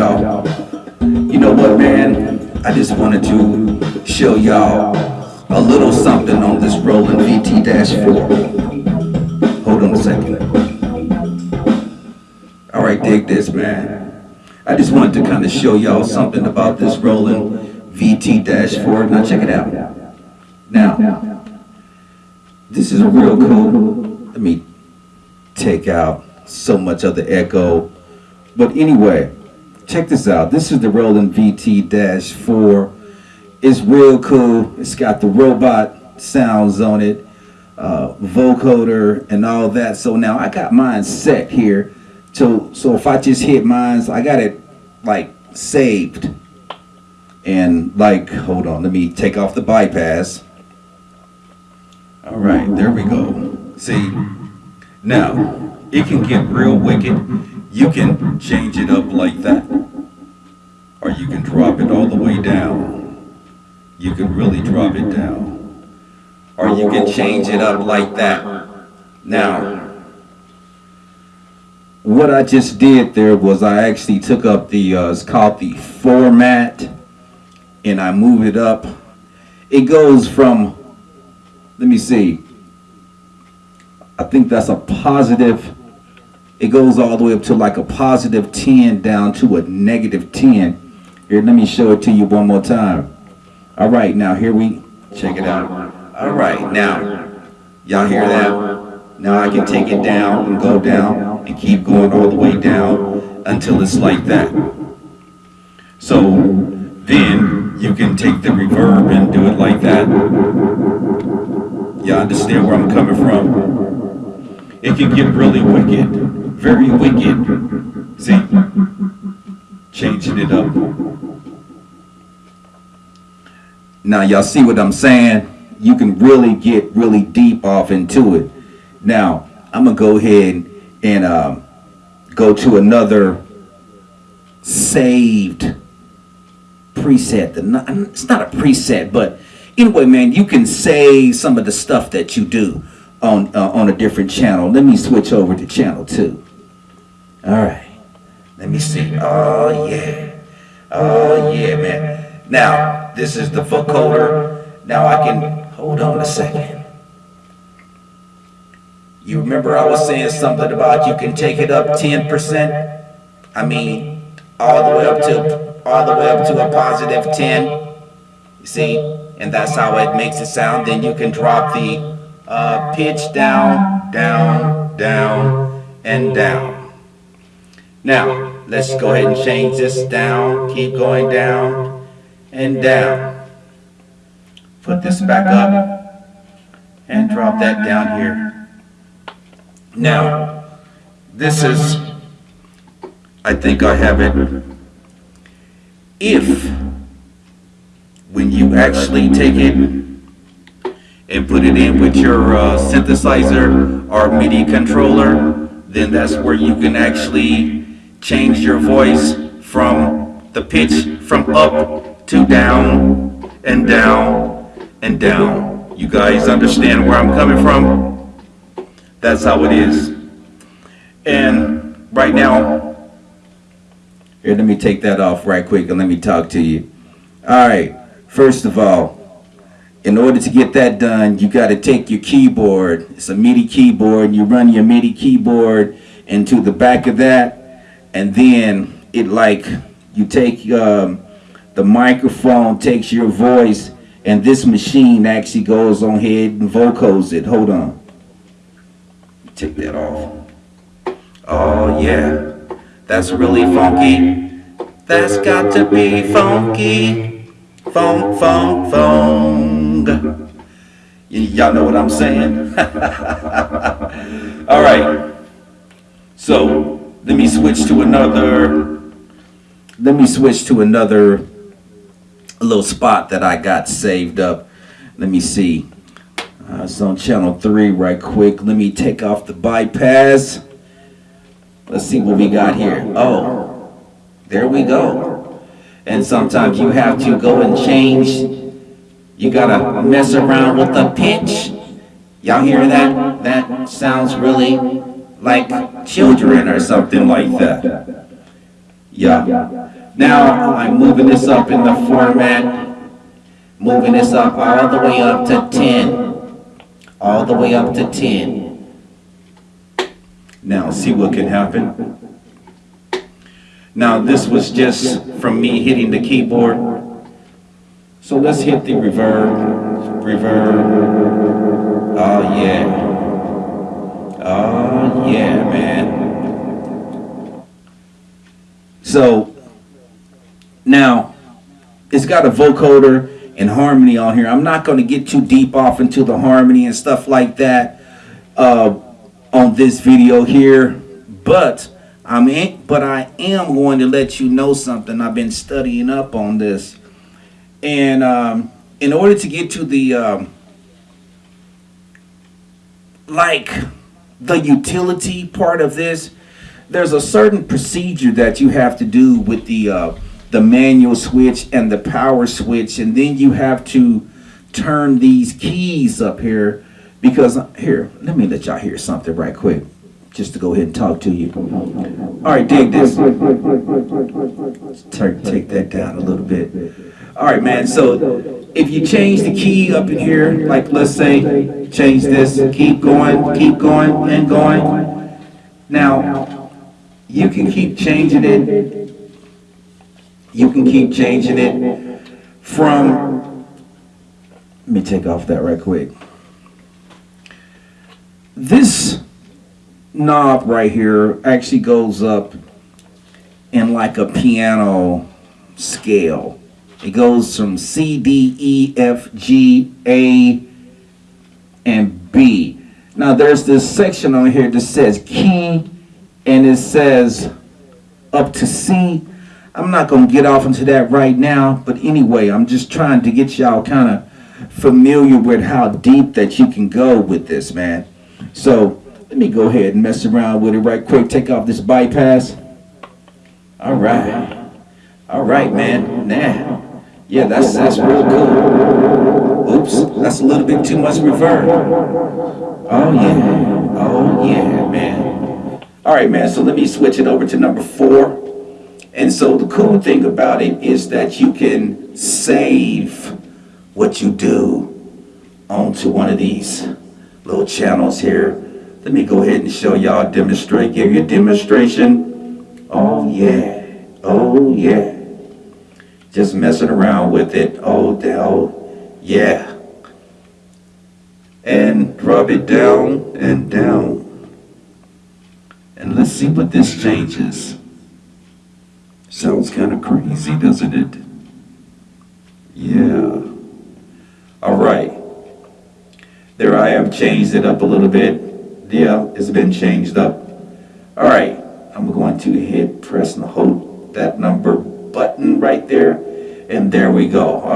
y'all. You know what, man? I just wanted to show y'all a little something on this Roland VT-4. Hold on a second. All right, dig this, man. I just wanted to kind of show y'all something about this Roland VT-4. Now check it out. Now, this is a real cool. Let me take out so much of the echo. But anyway, check this out. This is the Roland VT-4. It's real cool. It's got the robot sounds on it, uh, vocoder and all that. So now I got mine set here. So, so if I just hit mine, I got it like saved. And like, hold on, let me take off the bypass. All right, there we go. See, now it can get real wicked. You can change it up like that, or you can drop it all the way down. You can really drop it down, or you can change it up like that. Now, what I just did there was I actually took up the, uh, it's called the format, and I move it up. It goes from let me see. I think that's a positive. It goes all the way up to like a positive 10 down to a negative 10. Here, let me show it to you one more time. All right, now here we, check it out. All right, now, y'all hear that? Now I can take it down and go down and keep going all the way down until it's like that. So then you can take the reverb and do it like that. Y'all understand where I'm coming from? It can get really wicked, very wicked. See? Changing it up. Now y'all see what I'm saying? You can really get really deep off into it. Now, I'm gonna go ahead and um, go to another saved preset. It's not a preset, but anyway, man, you can say some of the stuff that you do on uh, on a different channel. Let me switch over to channel two. All right. Let me see. Oh yeah. Oh yeah, man. Now this is the vocoder. Now I can hold on a second. You remember I was saying something about you can take it up 10%? I mean, all the way up to all the way up to a positive 10. You see? and that's how it makes it sound. Then you can drop the uh, pitch down, down, down, and down. Now, let's go ahead and change this down, keep going down and down. Put this back up and drop that down here. Now, this is, I think I have it. If when you actually take it and put it in with your uh, synthesizer or MIDI controller, then that's where you can actually change your voice from the pitch from up to down and down and down. You guys understand where I'm coming from? That's how it is. And right now, here, let me take that off right quick and let me talk to you. All right. First of all, in order to get that done, you got to take your keyboard. It's a MIDI keyboard. You run your MIDI keyboard into the back of that, and then it like you take um, the microphone, takes your voice, and this machine actually goes on ahead and vocals it. Hold on. Take that off. Oh yeah, that's really funky. That's got to be funky. funk funk funk Y'all know what I'm saying? All right. So let me switch to another. Let me switch to another little spot that I got saved up. Let me see. Uh, it's on channel three right quick. Let me take off the bypass. Let's see what we got here. Oh, there we go and sometimes you have to go and change. You gotta mess around with the pitch. Y'all hear that? That sounds really like children or something like that. Yeah. Now I'm moving this up in the format, moving this up all the way up to 10. All the way up to 10. Now see what can happen. Now this was just from me hitting the keyboard. So let's hit the reverb, reverb. Oh yeah. Oh yeah, man. So now it's got a vocoder and harmony on here. I'm not going to get too deep off into the harmony and stuff like that uh, on this video here, but I'm in, but I am going to let you know something. I've been studying up on this, and um, in order to get to the um, like the utility part of this, there's a certain procedure that you have to do with the uh, the manual switch and the power switch, and then you have to turn these keys up here because here, let me let y'all hear something right quick, just to go ahead and talk to you. All right, dig this. Take, take that down a little bit. All right, man. So if you change the key up in here, like let's say, change this, keep going, keep going, and going. Now, you can keep changing it. You can keep changing it from. Let me take off that right quick. This knob right here actually goes up in like a piano scale. It goes from C, D, E, F, G, A, and B. Now there's this section on here that says key and it says up to C. I'm not going to get off into that right now, but anyway, I'm just trying to get y'all kind of familiar with how deep that you can go with this, man. So let me go ahead and mess around with it right quick. Take off this bypass. All right. All right, man. Nah. Yeah, that's that's real cool. Oops, that's a little bit too much reverb. Oh yeah. Oh yeah, man. All right, man. So let me switch it over to number four. And so the cool thing about it is that you can save what you do onto one of these little channels here. Let me go ahead and show y'all demonstrate, give you a demonstration. Oh yeah, oh yeah. Just messing around with it. Oh, oh yeah. And drop it down and down. And let's see what this changes. Sounds kind of crazy, doesn't it? Yeah. All right. There I have changed it up a little bit. Yeah, it's been changed up. All right. I'm going to hit press and hold that number button right there. And there we go. All